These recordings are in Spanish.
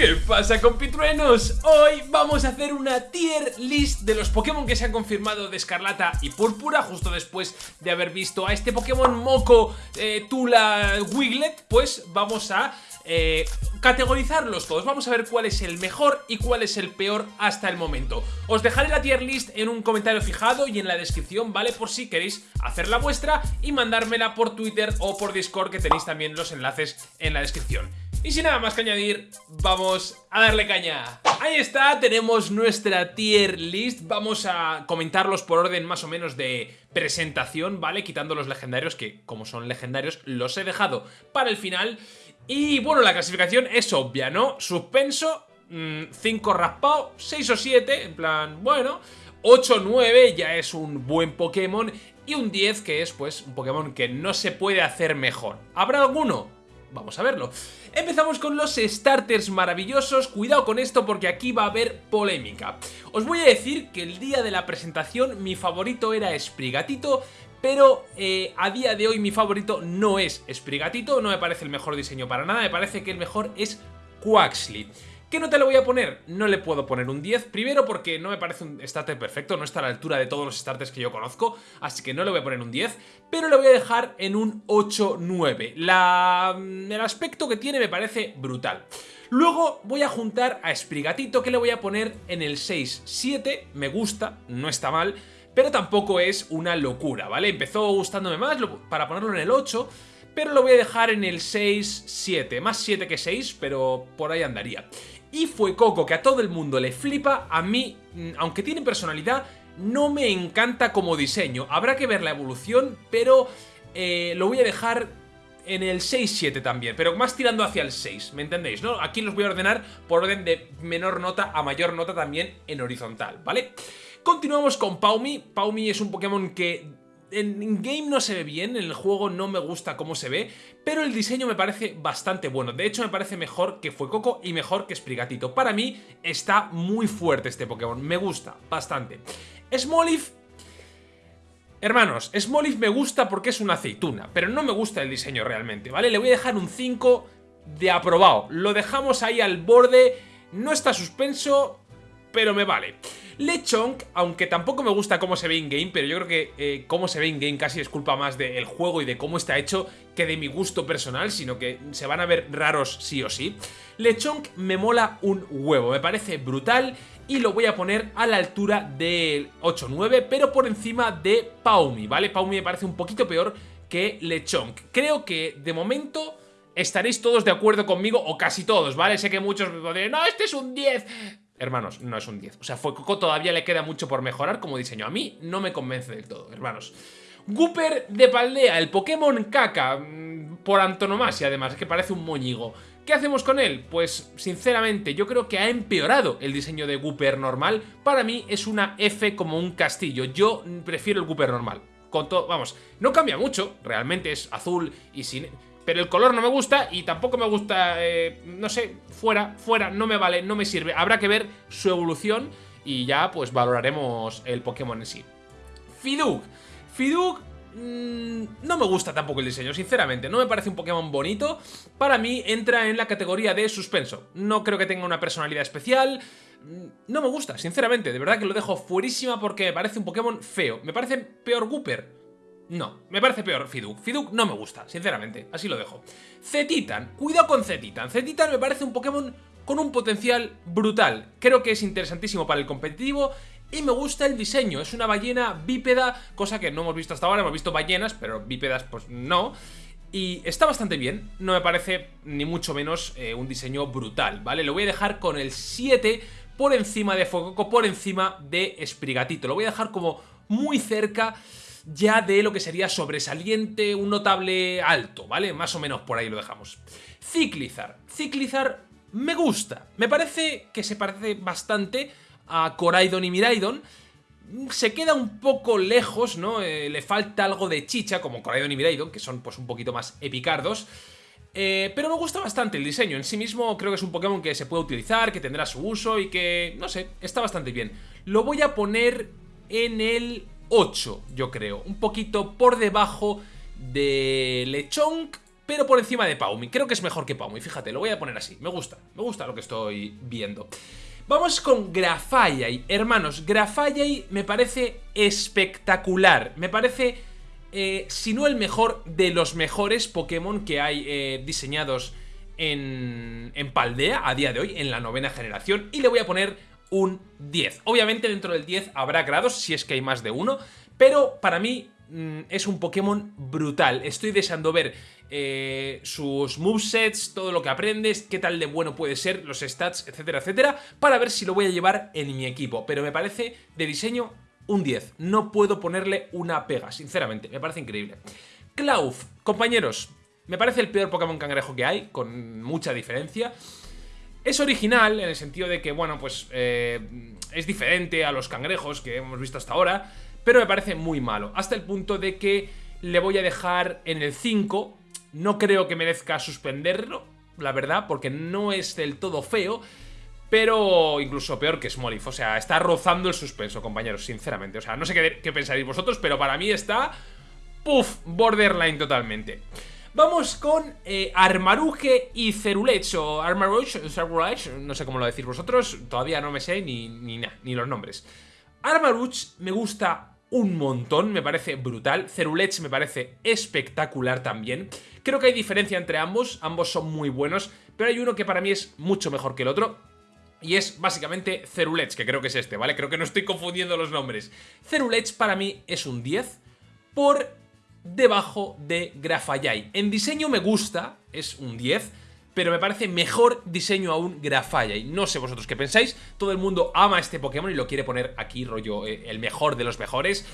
¿Qué pasa compitruenos? Hoy vamos a hacer una tier list de los Pokémon que se han confirmado de Escarlata y Púrpura Justo después de haber visto a este Pokémon Moco eh, Tula Wiglet Pues vamos a eh, categorizarlos todos Vamos a ver cuál es el mejor y cuál es el peor hasta el momento Os dejaré la tier list en un comentario fijado y en la descripción, ¿vale? Por si queréis hacer la vuestra y mandármela por Twitter o por Discord Que tenéis también los enlaces en la descripción y sin nada más que añadir, vamos a darle caña. Ahí está, tenemos nuestra tier list. Vamos a comentarlos por orden más o menos de presentación, ¿vale? Quitando los legendarios, que como son legendarios, los he dejado para el final. Y bueno, la clasificación es obvia, ¿no? Suspenso, 5 mm, raspado, 6 o 7, en plan, bueno... 8 o 9 ya es un buen Pokémon y un 10 que es pues un Pokémon que no se puede hacer mejor. ¿Habrá alguno? Vamos a verlo. Empezamos con los starters maravillosos, cuidado con esto porque aquí va a haber polémica. Os voy a decir que el día de la presentación mi favorito era Sprigatito, pero eh, a día de hoy mi favorito no es Sprigatito, no me parece el mejor diseño para nada, me parece que el mejor es Quaxly. ¿Qué nota le voy a poner? No le puedo poner un 10, primero porque no me parece un starter perfecto, no está a la altura de todos los starters que yo conozco, así que no le voy a poner un 10, pero le voy a dejar en un 8-9. Mm, el aspecto que tiene me parece brutal. Luego voy a juntar a Sprigatito, que le voy a poner en el 6-7, me gusta, no está mal, pero tampoco es una locura, ¿vale? Empezó gustándome más para ponerlo en el 8, pero lo voy a dejar en el 6-7, más 7 que 6, pero por ahí andaría. Y fue Coco, que a todo el mundo le flipa, a mí, mm, aunque tiene personalidad, no me encanta como diseño. Habrá que ver la evolución, pero eh, lo voy a dejar en el 6-7 también, pero más tirando hacia el 6, ¿me entendéis? no? Aquí los voy a ordenar por orden de menor nota a mayor nota también en horizontal, ¿vale? Continuamos con Paumi. Paumi es un Pokémon que en game no se ve bien, en el juego no me gusta cómo se ve, pero el diseño me parece bastante bueno. De hecho, me parece mejor que Fuecoco y mejor que Sprigatito. Para mí está muy fuerte este Pokémon, me gusta bastante. Smoliv... Hermanos, Smoliv me gusta porque es una aceituna, pero no me gusta el diseño realmente, ¿vale? Le voy a dejar un 5 de aprobado. Lo dejamos ahí al borde, no está suspenso, pero me vale. Lechonk, aunque tampoco me gusta cómo se ve in-game, pero yo creo que eh, cómo se ve in-game casi es culpa más del juego y de cómo está hecho que de mi gusto personal, sino que se van a ver raros sí o sí. Lechonk me mola un huevo, me parece brutal y lo voy a poner a la altura del 8-9, pero por encima de Paumi, ¿vale? Paumi me parece un poquito peor que Lechonk. Creo que de momento estaréis todos de acuerdo conmigo, o casi todos, ¿vale? Sé que muchos me dirán, no, este es un 10. Hermanos, no es un 10. O sea, Coco todavía le queda mucho por mejorar como diseño. A mí no me convence del todo, hermanos. Gooper de Paldea, el Pokémon caca, mm, por antonomasia además, que parece un moñigo. ¿Qué hacemos con él? Pues sinceramente yo creo que ha empeorado el diseño de Gooper normal. Para mí es una F como un castillo. Yo prefiero el Gooper normal. Con todo, vamos, no cambia mucho, realmente es azul y sin pero el color no me gusta y tampoco me gusta, eh, no sé, fuera, fuera, no me vale, no me sirve. Habrá que ver su evolución y ya pues valoraremos el Pokémon en sí. Fiduk. Fiduk mm, no me gusta tampoco el diseño, sinceramente. No me parece un Pokémon bonito. Para mí entra en la categoría de suspenso. No creo que tenga una personalidad especial. Mm, no me gusta, sinceramente. De verdad que lo dejo fuerísima porque me parece un Pokémon feo. Me parece peor Gooper. No, me parece peor Fiduk. Fiduk no me gusta, sinceramente, así lo dejo. Cetitan, cuidado con Cetitan. Cetitan me parece un Pokémon con un potencial brutal. Creo que es interesantísimo para el competitivo y me gusta el diseño. Es una ballena bípeda, cosa que no hemos visto hasta ahora. Hemos visto ballenas, pero bípedas pues no. Y está bastante bien, no me parece ni mucho menos eh, un diseño brutal, ¿vale? Lo voy a dejar con el 7 por encima de Fococo, por encima de Sprigatito. Lo voy a dejar como muy cerca ya de lo que sería sobresaliente, un notable alto, ¿vale? Más o menos por ahí lo dejamos. Ciclizar. Ciclizar me gusta. Me parece que se parece bastante a Coraidon y Miraidon. Se queda un poco lejos, ¿no? Eh, le falta algo de chicha, como Coraidon y Miraidon, que son pues un poquito más epicardos. Eh, pero me gusta bastante el diseño, en sí mismo creo que es un Pokémon que se puede utilizar, que tendrá su uso y que, no sé, está bastante bien. Lo voy a poner en el 8, yo creo. Un poquito por debajo de Lechonk, pero por encima de Paumi. Creo que es mejor que Paumi, fíjate, lo voy a poner así. Me gusta, me gusta lo que estoy viendo. Vamos con Grafallai. Hermanos, Grafallai me parece espectacular. Me parece, eh, si no el mejor, de los mejores Pokémon que hay eh, diseñados en, en Paldea a día de hoy, en la novena generación. Y le voy a poner un 10. Obviamente dentro del 10 habrá grados, si es que hay más de uno. Pero para mí mm, es un Pokémon brutal. Estoy deseando ver eh, sus movesets, todo lo que aprendes, qué tal de bueno puede ser, los stats, etcétera, etcétera, para ver si lo voy a llevar en mi equipo. Pero me parece de diseño un 10. No puedo ponerle una pega, sinceramente. Me parece increíble. Klauf, compañeros, me parece el peor Pokémon cangrejo que hay, con mucha diferencia. Es original en el sentido de que, bueno, pues eh, es diferente a los cangrejos que hemos visto hasta ahora, pero me parece muy malo. Hasta el punto de que le voy a dejar en el 5 no creo que merezca suspenderlo, la verdad, porque no es del todo feo. Pero incluso peor que Smolif, o sea, está rozando el suspenso, compañeros, sinceramente. O sea, no sé qué, pensaréis vosotros, pero para mí está... Puff, borderline totalmente. Vamos con eh, Armaruge y Cerulech, o Armaruge, no sé cómo lo decís vosotros, todavía no me sé ni, ni, ni los nombres. Armaruge me gusta un montón, me parece brutal. Cerulech me parece espectacular también. Creo que hay diferencia entre ambos, ambos son muy buenos, pero hay uno que para mí es mucho mejor que el otro. Y es básicamente Cerulech, que creo que es este, ¿vale? Creo que no estoy confundiendo los nombres. Cerulech para mí es un 10 por debajo de Grafallai. En diseño me gusta, es un 10, pero me parece mejor diseño aún Grafallai. No sé vosotros qué pensáis, todo el mundo ama este Pokémon y lo quiere poner aquí, rollo, eh, el mejor de los mejores.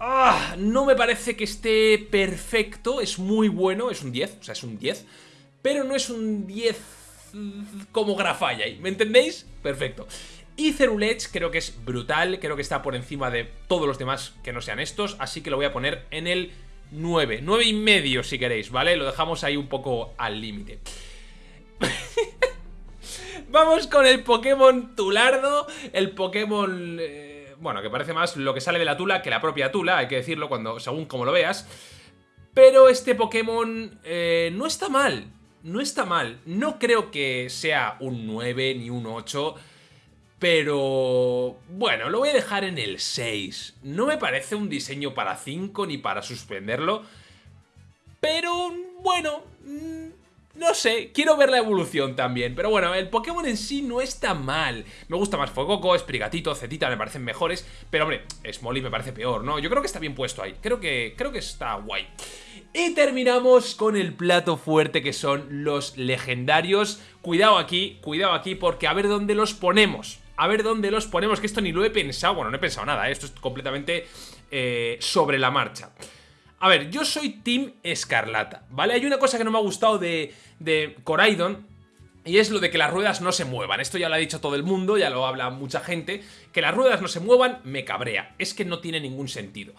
Ah, no me parece que esté perfecto, es muy bueno, es un 10, o sea, es un 10, pero no es un 10 como Grafallai, ¿me entendéis? Perfecto. Y Cerulech creo que es brutal, creo que está por encima de todos los demás que no sean estos, así que lo voy a poner en el 9, 9 y medio si queréis, ¿vale? Lo dejamos ahí un poco al límite. Vamos con el Pokémon Tulardo, el Pokémon... Eh, bueno, que parece más lo que sale de la tula que la propia tula, hay que decirlo cuando según como lo veas. Pero este Pokémon eh, no está mal, no está mal. No creo que sea un 9 ni un 8 pero... Bueno, lo voy a dejar en el 6. No me parece un diseño para 5 ni para suspenderlo. Pero, bueno... Mm, no sé, quiero ver la evolución también. Pero bueno, el Pokémon en sí no está mal. Me gusta más Fogoco, Esprigatito, Zetita me parecen mejores. Pero hombre, Smolly me parece peor, ¿no? Yo creo que está bien puesto ahí. Creo que, creo que está guay. Y terminamos con el plato fuerte que son los legendarios. Cuidado aquí, cuidado aquí porque a ver dónde los ponemos a ver dónde los ponemos, que esto ni lo he pensado. Bueno, no he pensado nada, ¿eh? esto es completamente eh, sobre la marcha. A ver, yo soy Team Escarlata, ¿vale? Hay una cosa que no me ha gustado de, de Coraidon, y es lo de que las ruedas no se muevan. Esto ya lo ha dicho todo el mundo, ya lo habla mucha gente. Que las ruedas no se muevan me cabrea. Es que no tiene ningún sentido.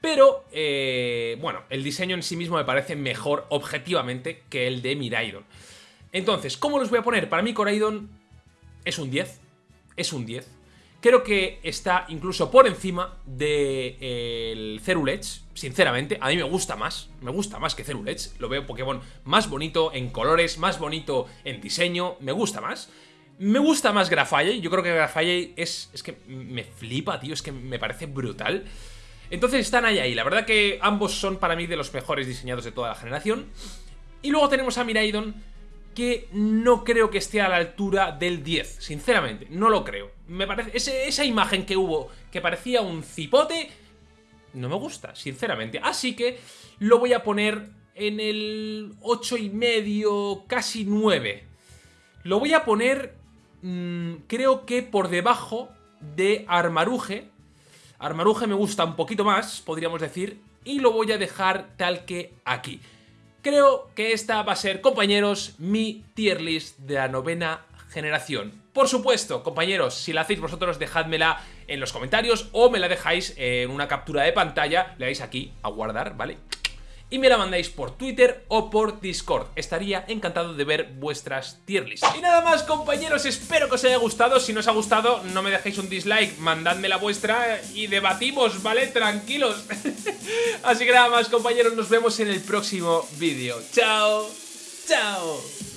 Pero, eh, bueno, el diseño en sí mismo me parece mejor objetivamente que el de Miraidon. Entonces, ¿cómo los voy a poner? Para mí Coraidon es un 10 es un 10. Creo que está incluso por encima del de, Cerulech, sinceramente. A mí me gusta más, me gusta más que Cerulech. Lo veo Pokémon más bonito en colores, más bonito en diseño, me gusta más. Me gusta más Grafallei, yo creo que Grafallei es, es que me flipa, tío, es que me parece brutal. Entonces están ahí, ahí. La verdad que ambos son para mí de los mejores diseñados de toda la generación. Y luego tenemos a Miraidon, que no creo que esté a la altura del 10, sinceramente, no lo creo. Me parece esa imagen que hubo que parecía un cipote no me gusta, sinceramente. Así que lo voy a poner en el 8 y medio, casi 9. Lo voy a poner mm, creo que por debajo de Armaruge. Armaruge me gusta un poquito más, podríamos decir, y lo voy a dejar tal que aquí. Creo que esta va a ser, compañeros, mi tier list de la novena generación. Por supuesto, compañeros, si la hacéis vosotros, dejádmela en los comentarios o me la dejáis en una captura de pantalla, le dais aquí a guardar, ¿vale? Y me la mandáis por Twitter o por Discord. Estaría encantado de ver vuestras tier lists. Y nada más compañeros, espero que os haya gustado. Si no os ha gustado, no me dejéis un dislike, mandadme la vuestra y debatimos, ¿vale? Tranquilos. Así que nada más compañeros, nos vemos en el próximo vídeo. ¡Chao! ¡Chao!